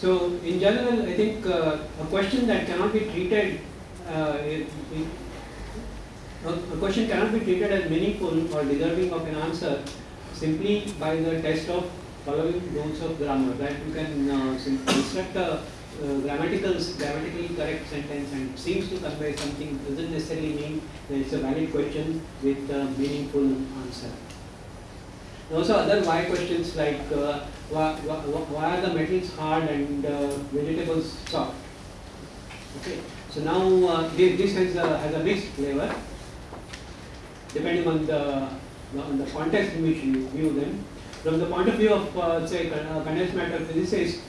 So in general, I think uh, a question that cannot be treated, uh, it, a a question cannot be treated as meaningful or deserving of an answer simply by the test of following rules of grammar. That you can uh, construct a uh, grammatical, grammatically correct sentence and seems to convey something doesn't necessarily mean that it's a valid question with a meaningful answer. Also other why questions like uh, why, why, are the metals hard and uh, vegetables soft? Okay, so now uh, this, has a, has a mixed flavor depending on the, on the context in which you view them. From the point of view of uh, say uh, condensed matter physicists,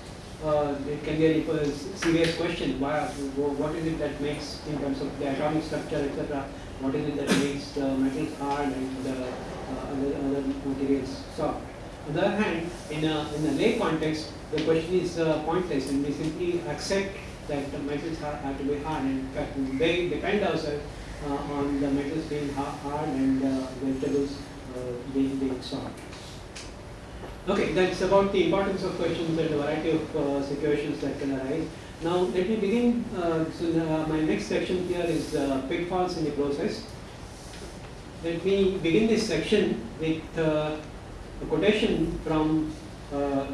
uh, it can be a serious question. Why, what is it that makes, in terms of the atomic structure, etc., what is it that makes the metals hard and other, other materials soft? On the other hand, in a, in a lay context, the question is uh, pointless and we simply accept that the metals ha- have to be hard and in fact they depend ourselves uh, on the metals being ha- hard and uh, vegetables being, being soft. Okay, that's about the importance of questions and the variety of uh, situations that can arise. Now, let me begin. Uh, so, uh, my next section here is uh, pitfalls in the process. Let me begin this section with uh, a quotation from uh,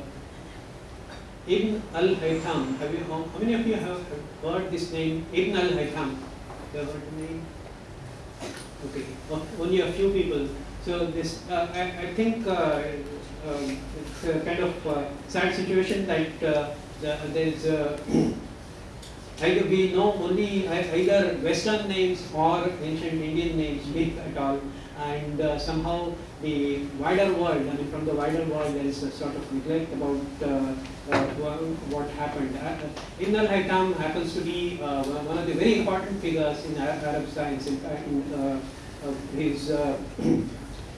Ibn al-Haytham. Have you, how, how many of you have heard this name, Ibn al-Haytham? You have heard the name? Okay, only a few people. So this, uh, I, I think uh, um, it's a kind of uh, sad situation that uh, the, there's uh, either we know only either Western names or ancient Indian names, if at all, and uh, somehow the wider world, I mean from the wider world there is a sort of neglect about uh, uh, what happened. Uh, Ibn al-Haytham happens to be uh, one of the very important figures in Arab, science. In fact, uh, uh, he's uh,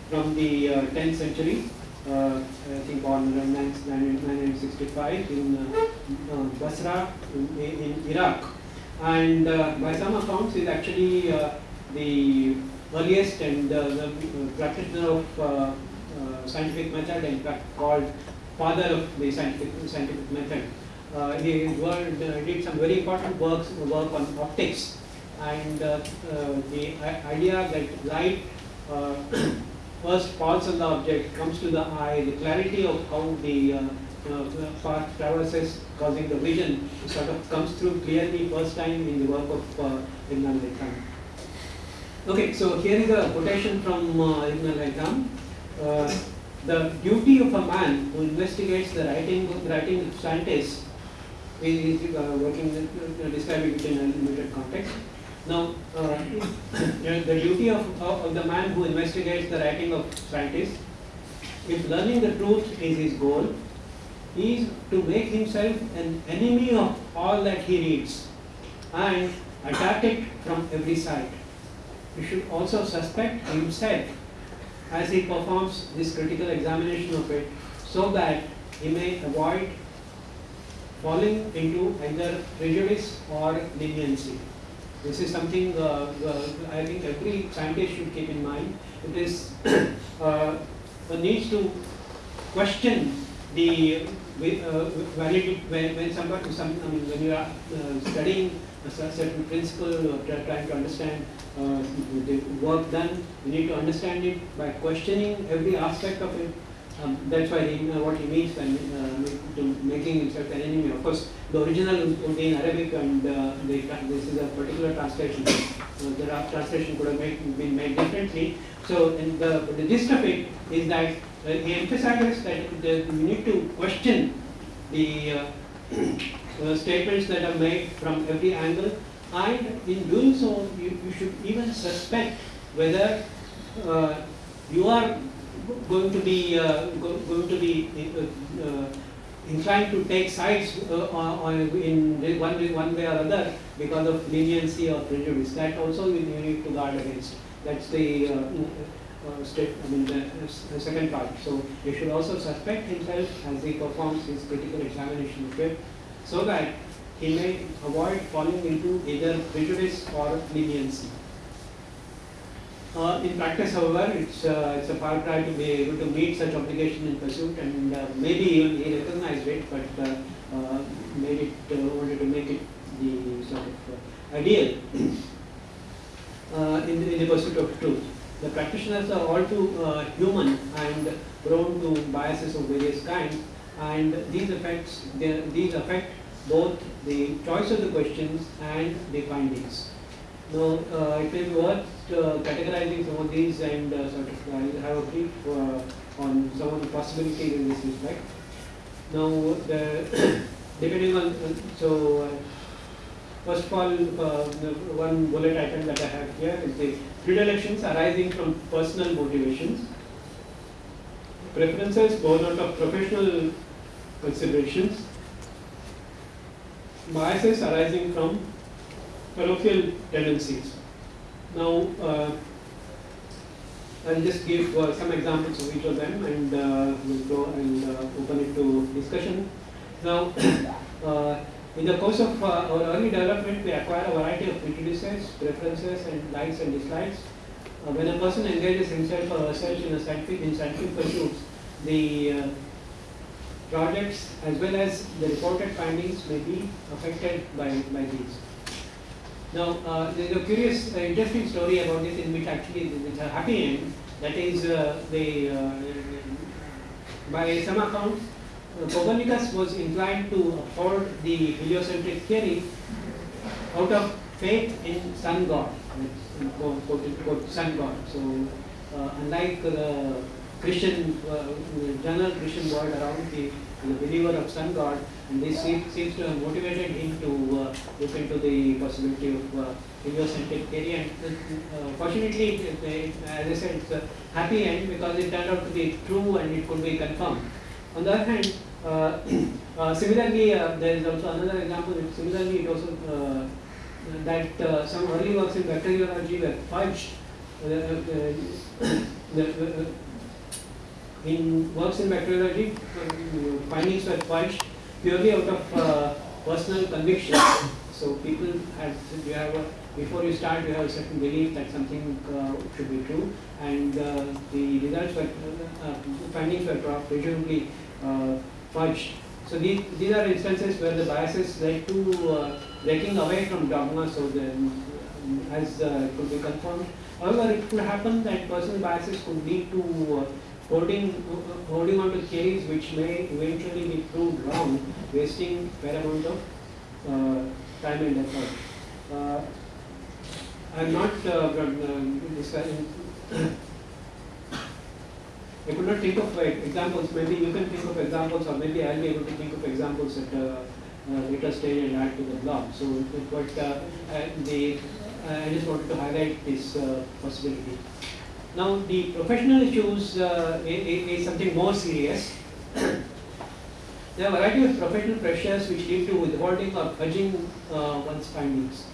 from the uh, 10th century, uh, I think born in 1965 in uh, uh, Basra in, in Iraq. And uh, by some accounts, is actually uh, the earliest and uh, the uh, practitioner of uh, uh, scientific method, in fact called father of the scientific, scientific method. Uh, he worked, uh, did some very important works, work on optics and uh, uh, the idea that light uh, first falls on the object, comes to the eye, the clarity of how the uh, uh, path traverses causing the vision sort of comes through clearly first time in the work of uh, Ibn. Okay, so here is a quotation from uh, Ibn al-Haytham. Uh, the duty of a man who investigates the writing, writing of scientists is is, uh, working, uh, describing it in a limited context. Now, uh, the duty of, of of the man who investigates the writing of scientists, if learning the truth is his goal, is to make himself an enemy of all that he reads and attack it from every side. He should also suspect himself as he performs this critical examination of it so that he may avoid falling into either prejudice or leniency. This is something uh, uh, I think every scientist should keep in mind. It is uh, one needs to question the uh, validity when, when somebody some, I mean, when you are uh, studying a certain principle or try- trying to understand uh, the work done, you need to understand it by questioning every aspect of it. Um, that's why he, uh, what he means by uh, making himself an enemy. Of course, the original would be in Arabic, and uh, the, tra- this is a particular translation. The ra- translation could have made, been made differently. So, the, the gist of it is that uh, he emphasizes that you need to question the uh, uh, statements that are made from every angle, and in doing so, you, you should even suspect whether you are going to be uh, go, going to be uh, uh, inclined to take sides on, in one one way or other because of leniency or prejudice. That also you, need to guard against. That's the uh, state, I mean the, the second part. So you should also suspect himself as he performs his critical examination of it, so that he may avoid falling into either prejudice or leniency. Uh, in practice, however, it's, uh, it's a far cry to be able to meet such obligation in pursuit, and uh, maybe even he recognized it, but uh, uh, made it, uh, wanted to make it the sort of ideal in, the, in the pursuit of truth. The practitioners are all too human and prone to biases of various kinds, and these effects these affect both the choice of the questions and the findings. Now, uh, it may be worth uh, categorizing some of these and uh, sort of uh, have a brief on some of the possibilities in this respect. Now, the depending on, so first of all, one bullet item that I have here is the predilections arising from personal motivations, preferences born out of professional considerations, biases arising from parochial tendencies. Now, uh, I'll just give uh, some examples of each of them and uh, we'll go and uh, open it to discussion. Now, uh, in the course of uh, our early development, we acquire a variety of prejudices, preferences, and likes and dislikes. when a person engages himself or herself in a scientific, in scientific pursuits, the projects as well as the reported findings may be affected by, by these. Now, uh, there is a curious, uh, interesting story about this in which actually it's a happy end. That is, uh, the, uh, by some accounts, uh, Copernicus was inclined to uphold the heliocentric theory out of faith in sun god, quote, quote, quote, sun god. So, uh, unlike the Christian, general Christian world around, the a believer of sun god, and this seems, to have motivated him to uh, look into the possibility of uh, heliocentric theory. And uh, fortunately, it, it, as I said, it's a happy end because it turned out to be true and it could be confirmed. On the other hand, uh, uh, similarly, uh, there is also another example. That similarly, it also that some early works in bacteriology were fudged. the, in works in bacteriology, findings were fudged purely out of uh, personal conviction. So people had, you have a, before you start, you have a certain belief that something uh, should be true, and uh, the results were, uh, findings were presumably uh, fudged. So these, these are instances where the biases led to uh, breaking away from dogma, so then as uh, could be confirmed. However, it could happen that personal biases could lead to holding, holding on to theories which may eventually be proved wrong, wasting fair amount of uh, time and effort. Uh, I'm not uh, discussing. I could not think of uh, examples. Maybe you can think of examples, or maybe I'll be able to think of examples at a later stage and add to the blog. So, but uh, the I just wanted to highlight this uh, possibility. Now the professional issues uh, is, something more serious. there are a variety of professional pressures which lead to withholding or fudging uh, one's findings.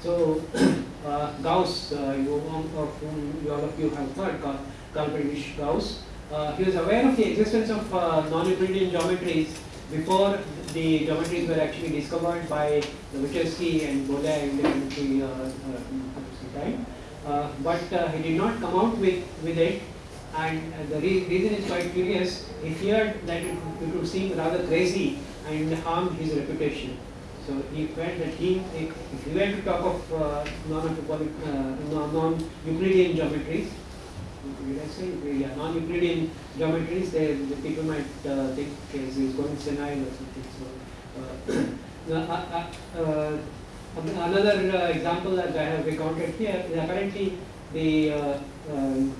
So uh, Gauss, uh, you, of whom all of you have heard, Carl, Friedrich Gauss, uh, he was aware of the existence of uh, non-Euclidean geometries before the geometries were actually discovered by Lobachevsky and Bolyai independently uh, uh, the time. Uh, but uh, he did not come out with, with it and uh, the re reason is quite curious. He feared that it, it, would seem rather crazy and harm his reputation. So he felt that he, if he were to talk of uh, non-Euclidean geometries, did I say? Yeah, non-Euclidean geometries, they, the people might uh, think he's going senile or something. So, uh, Another uh, example that I have recounted here is apparently the uh, um,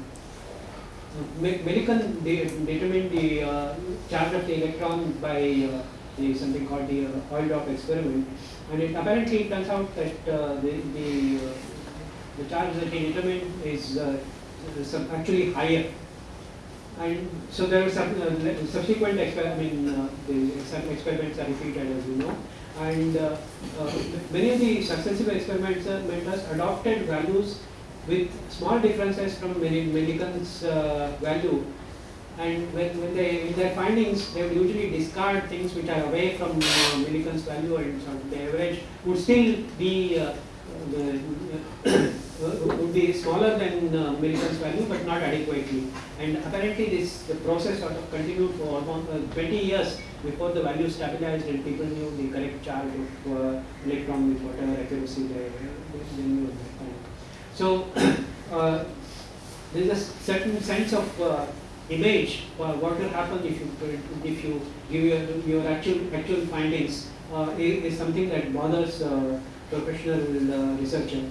Millikan de determined the uh, charge of the electron by uh, the something called the uh, oil drop experiment, and it apparently turns out that uh, the the, uh, the charge that he determined is actually higher. And so there are some subsequent exper I mean, experiments are repeated as you know and uh, uh, many of the successive experimenters adopted values with small differences from Millikan's uh, value. And when, when they in their findings they would usually discard things which are away from uh, Millikan's value and so the average would still be uh, the, would be smaller than uh, Millikan's value, but not adequately. And apparently, this the process sort of continued for almost uh, 20 years before the value stabilized and people knew the correct charge of uh, electron with whatever accuracy they, they knew at that time. So, uh, there is a certain sense of uh, image. What will happen if you if you give your, your actual actual findings uh, is, is, something that bothers professional researcher.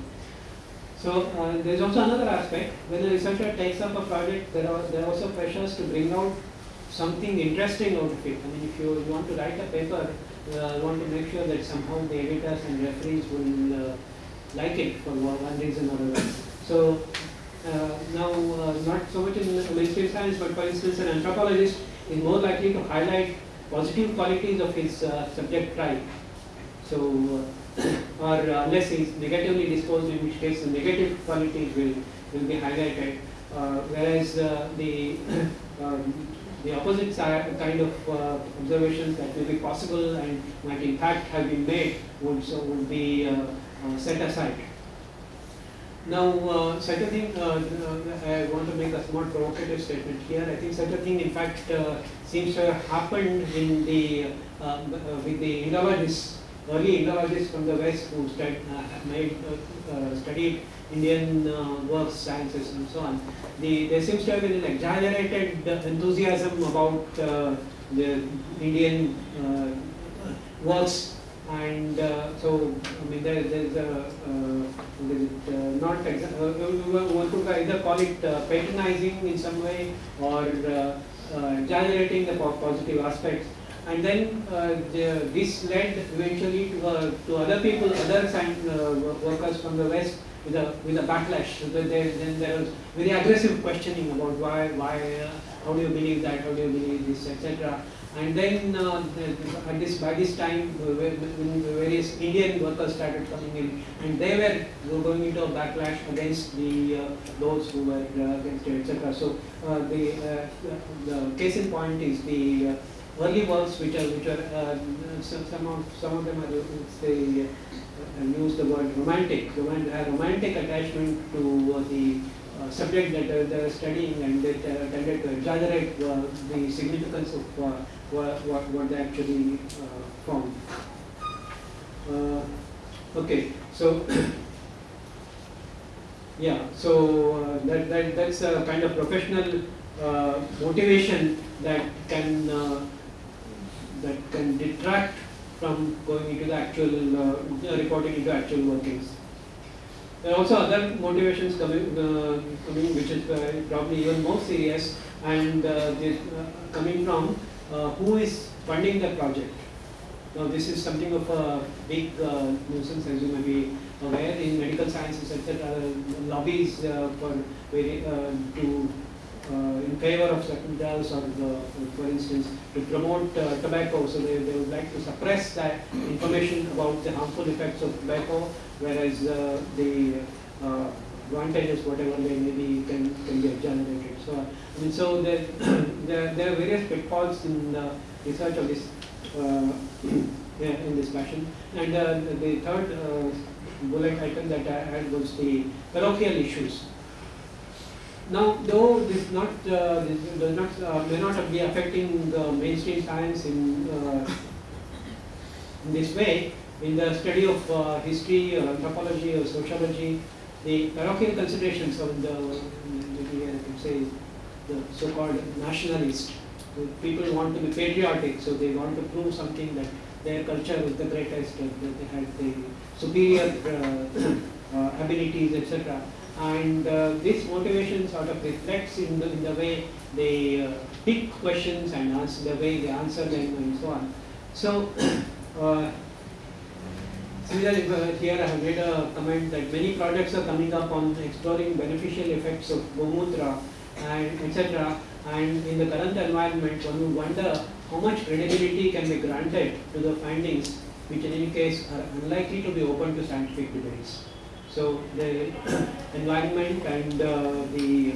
So uh, there is also another aspect. When a researcher takes up a project, there are there are also pressures to bring out something interesting out of it. I mean, if you, you want to write a paper, uh, you want to make sure that somehow the editors and referees will uh, like it for one reason or another. So uh, now, uh, not so much in mainstream science, but for instance, an anthropologist is more likely to highlight positive qualities of his uh, subject tribe. So or unless he is negatively disposed, in which case the negative qualities will, will be highlighted. Uh, whereas uh, the um, the opposite kind of uh, observations that may be possible and might in fact have been made would so would be uh, uh, set aside. Now, uh, such a thing, I want to make a somewhat provocative statement here. I think such a thing, in fact, seems to have happened in the with the Indologists early Indologists from the West who stud, uh, made, uh, uh, studied Indian works, sciences and so on. The, there seems to have been an exaggerated enthusiasm about the Indian works and uh, so I mean there, there's a uh, uh, not one could either call it patronizing in some way or exaggerating the positive aspects and then uh, the, this led eventually to, uh, to other people, other uh, workers from the West with a, with a backlash. So there, then there was very aggressive questioning about why, why, uh, how do you believe that, how do you believe this, etc. And then uh, at this, by this time, various Indian workers started coming in, and they were going into a backlash against the uh, those who were against it, etc. So the the case in point is the early works which are which are uh, some, of some of them are say uh, use the word romantic, romantic, a romantic attachment to uh, the uh, subject that uh, they are studying and they uh, tended to exaggerate the significance of what, what, what they actually found. okay, so yeah, so that, that that's a kind of professional motivation that can that can detract from going into the actual uh, reporting into actual workings. There are also other motivations coming, uh, coming which is uh, probably even more serious and uh, uh, coming from uh, who is funding the project. Now this is something of a big nuisance as you may be aware in medical sciences etc. lobbies for to in favor of certain drugs or, the, for instance, to promote uh, tobacco. So they, they would like to suppress that information about the harmful effects of tobacco, whereas uh, the advantages, whatever they may be, can, can be generated. So, I mean, so there, there, there are various pitfalls in the research of this uh, yeah, in this fashion. And uh, the third uh, bullet item that I had was the parochial issues. Now, though this not uh, this does not uh, may not be affecting the mainstream science in, uh, in this way, in the study of uh, history or anthropology or sociology, the parochial considerations of the, I say, the so-called nationalist. People want to be patriotic, so they want to prove something that their culture was the greatest, that they had the superior uh, uh, abilities, etc and uh, this motivation sort of reflects in the, in the way they uh, pick questions and answer the way they answer them and so on. So, similarly uh, here I have made a comment that many projects are coming up on exploring beneficial effects of Gomutra and etc. And in the current environment, one would wonder how much credibility can be granted to the findings, which in any case are unlikely to be open to scientific debates. So the environment and uh, the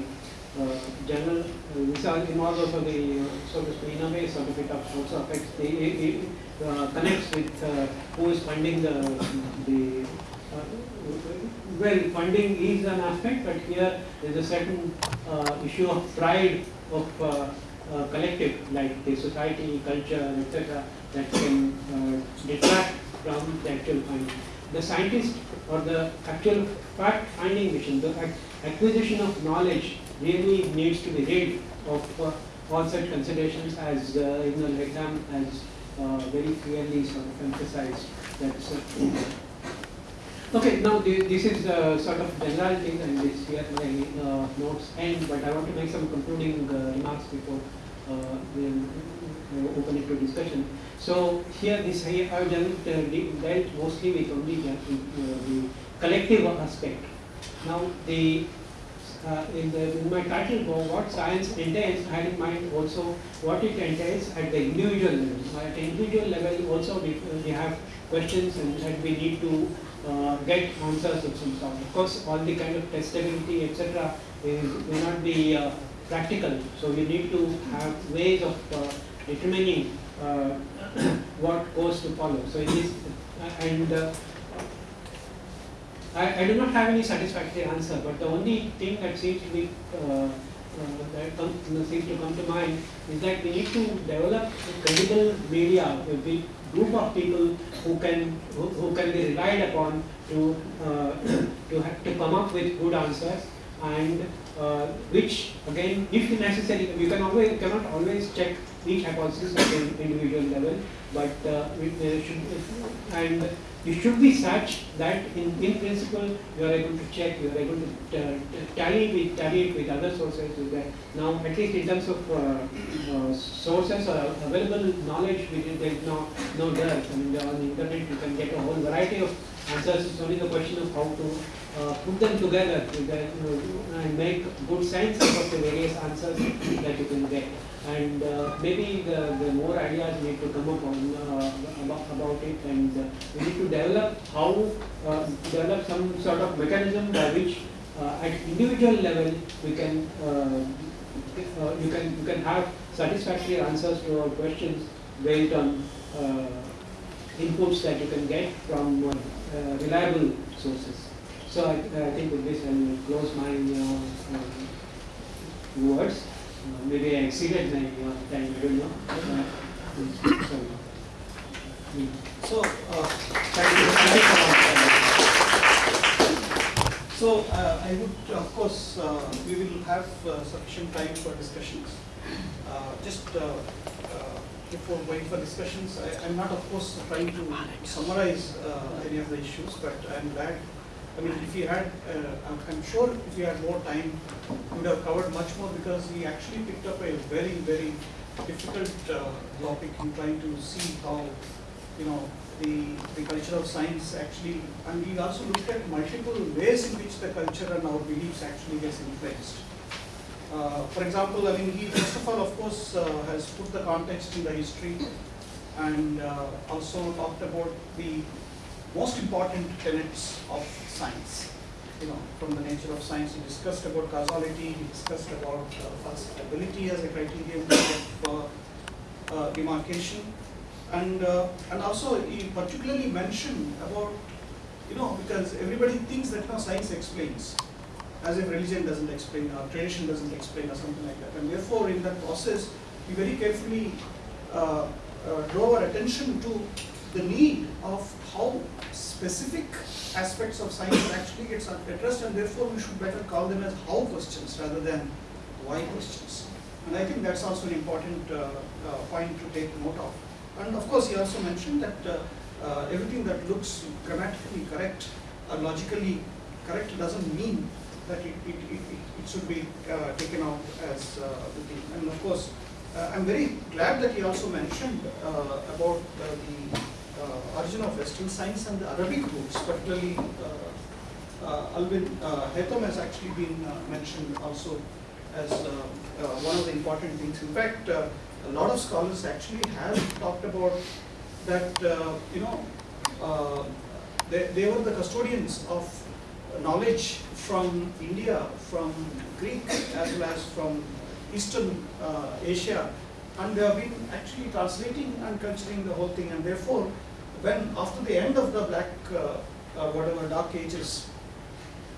uh, general uh, this involves also the uh, so to in a way sort of it also affects the it, uh, connects with uh, who is funding the the well, funding is an aspect, but here there's a certain uh, issue of pride of uh, uh, collective, like the society, culture, etc., that can uh, detract from the actual finding. The scientist or the actual fact finding mission, the acquisition of knowledge really needs to be rid of uh, all such considerations as uh, in the exam as uh, very clearly sort of emphasized. That's Okay, now this is uh, sort of generalities and this here my uh, notes end, but I want to make some concluding uh, remarks before uh, we open it to discussion. So here this I have dealt mostly with only the, uh, the collective aspect. Now the uh, in, the, in my title what science entails, I had in mind also what it entails at the individual level. At individual level also we, we have questions and that we need to uh, get answers of some sort. Of course, all the kind of testability, etc., may not be uh, practical. So you need to have ways of uh, determining uh, what course to follow. So it is, and uh, I, I, do not have any satisfactory answer, but the only thing that seems to be uh, that comes, seems to come to mind is that we need to develop credible media, a big group of people who can who, who can be relied upon to uh, to to come up with good answers and uh, which again if necessary you can always cannot always check each hypothesis at an individual level but uh, should and it should be such that in, in principle you are able to check, you are able to uh, tally with tally it with other sources. With that. Now, at least in terms of uh, uh, sources or available knowledge, there is no no dearth. I mean, on the internet you can get a whole variety of answers. It's only the question of how to uh, put them together know, and make good sense of the various answers that you can get and uh, maybe the, the more ideas need to come up on uh, about, about it and uh, we need to develop how uh, develop some sort of mechanism by which uh, at individual level we can uh, you can you can have satisfactory answers to our questions based on inputs that you can get from reliable sources. So I, I, think with this I will close my words. Uh, maybe I exceeded my uh, time, I don't know. Uh, so, uh, so uh, I would, of course, uh, we will have sufficient time for discussions. just before going for discussions, I, am not, of course, trying to summarize any of the issues, but I'm glad I mean, if you had, uh, I'm, sure if you had more time, you would have covered much more because he actually picked up a very, very difficult uh, topic in trying to see how, you know, the, the culture of science actually, and he also looked at multiple ways in which the culture and our beliefs actually gets influenced. Uh, for example, I mean, he first of all, of course, uh, has put the context in the history and uh, also talked about the most important tenets of science. You know, from the nature of science, he discussed about causality, he discussed about uh, falsifiability as a criterion of uh, uh, demarcation, and uh, and also he particularly mentioned about, you know, because everybody thinks that you know, science explains, as if religion doesn't explain or tradition doesn't explain or something like that, and therefore in that process, he very carefully uh, uh, our attention to the need of how specific aspects of science actually gets addressed and therefore we should better call them as how questions rather than why questions. And I think that's also an important uh, uh, point to take note of. And of course he also mentioned that uh, uh everything that looks grammatically correct or logically correct doesn't mean that it, it, it, it should be uh, taken out as uh, the thing. And of course, I'm very glad that he also mentioned about the uh, Uh, origin of Western science and the Arabic roots, particularly uh, uh, Alvin uh, Haytham has actually been uh, mentioned also as one of the important things. In fact, a lot of scholars actually have talked about that, you know, they, they were the custodians of knowledge from India, from Greek, as well as from Eastern uh, Asia, and they have been actually translating and culturing the whole thing, and therefore when after the end of the black uh, or whatever dark ages,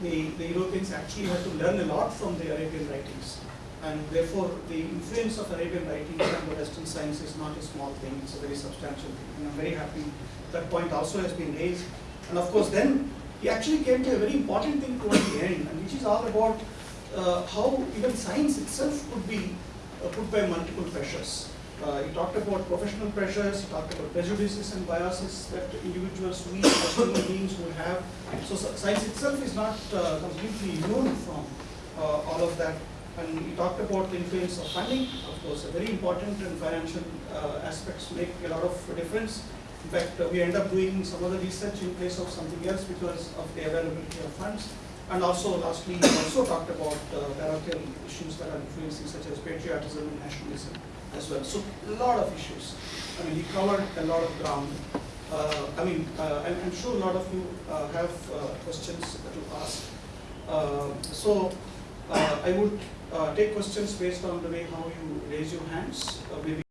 the, the Europeans actually had to learn a lot from the Arabian writings. And therefore, the influence of Arabian writings on the Western science is not a small thing, it's a very substantial thing. And I'm very happy that point also has been raised. And of course, then he actually came to a very important thing towards the end, and which is all about uh, how even science itself could be uh, put by multiple pressures. Uh, he talked about professional pressures, he talked about prejudices and biases that individuals, we as human beings would have. So science itself is not uh, completely immune from uh, all of that. And he talked about the influence of funding, of course, a very important and financial uh, aspects make a lot of difference. In fact, uh, we end up doing some other research in place of something else because of the availability of funds. And also, lastly, he also talked about uh, issues that are influencing, such as patriotism and nationalism as well. So, a lot of issues. I mean, he covered a lot of ground. Uh, I mean, uh, I'm, I'm sure a lot of you uh, have uh, questions to ask. Uh, so, uh, I would take questions based on the way how you raise your hands, maybe